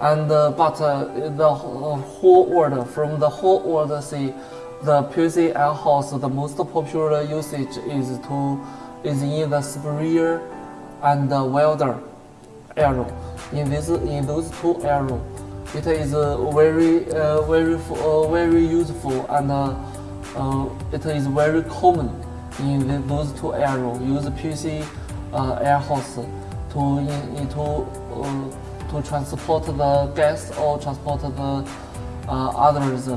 and uh, but uh, the wh- whole world from the whole world see the PC air hose the most popular usage is to is in the sprayer and the welder arrow in this in those two arrow it is uh, very uh, very uh, very useful and uh, it is very common in those two arrow use PC uh, air hose to in, uh, to transport the gas or transport the uh, others